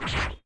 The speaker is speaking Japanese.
you